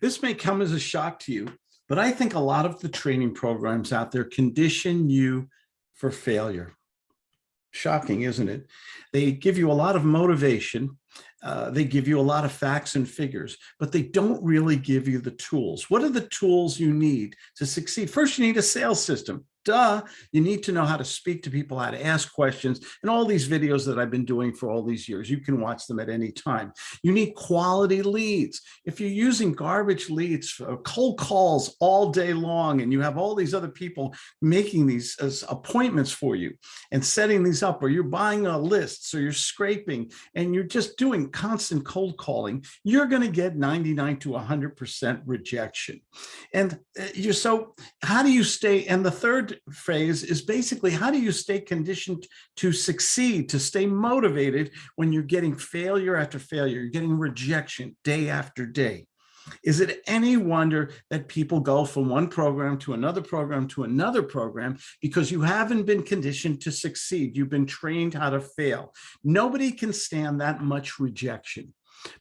This may come as a shock to you, but I think a lot of the training programs out there condition you for failure. Shocking, isn't it? They give you a lot of motivation. Uh, they give you a lot of facts and figures, but they don't really give you the tools. What are the tools you need to succeed? First, you need a sales system duh, you need to know how to speak to people, how to ask questions, and all these videos that I've been doing for all these years. You can watch them at any time. You need quality leads. If you're using garbage leads, cold calls all day long, and you have all these other people making these as appointments for you and setting these up, or you're buying a list, so you're scraping, and you're just doing constant cold calling, you're going to get 99 to 100% rejection. And uh, you're so, how do you stay? And the phrase is basically how do you stay conditioned to succeed, to stay motivated when you're getting failure after failure, you're getting rejection day after day. Is it any wonder that people go from one program to another program to another program because you haven't been conditioned to succeed. You've been trained how to fail. Nobody can stand that much rejection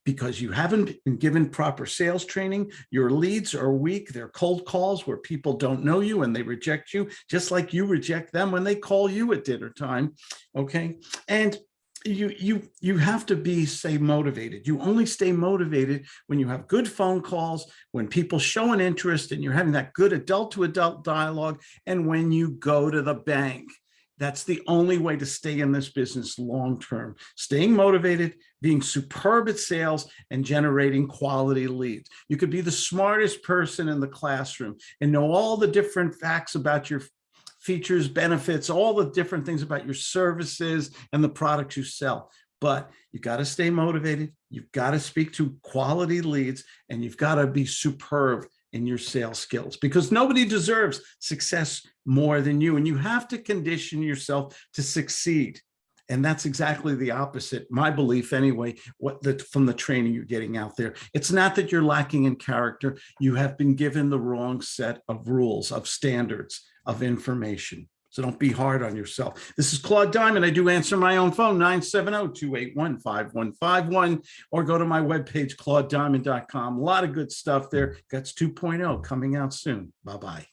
because you haven't been given proper sales training. Your leads are weak. They're cold calls where people don't know you and they reject you, just like you reject them when they call you at dinner time. Okay. And you you you have to be stay motivated you only stay motivated when you have good phone calls when people show an interest and you're having that good adult to adult dialogue and when you go to the bank that's the only way to stay in this business long term. Staying motivated, being superb at sales, and generating quality leads. You could be the smartest person in the classroom and know all the different facts about your features, benefits, all the different things about your services and the products you sell. But you've got to stay motivated. You've got to speak to quality leads and you've got to be superb in your sales skills because nobody deserves success more than you. And you have to condition yourself to succeed. And that's exactly the opposite, my belief anyway, what the, from the training you're getting out there. It's not that you're lacking in character. You have been given the wrong set of rules, of standards, of information. So don't be hard on yourself. This is Claude Diamond. I do answer my own phone, 970-281-5151, or go to my webpage, claudediamond.com. A lot of good stuff there. Guts 2.0 coming out soon. Bye-bye.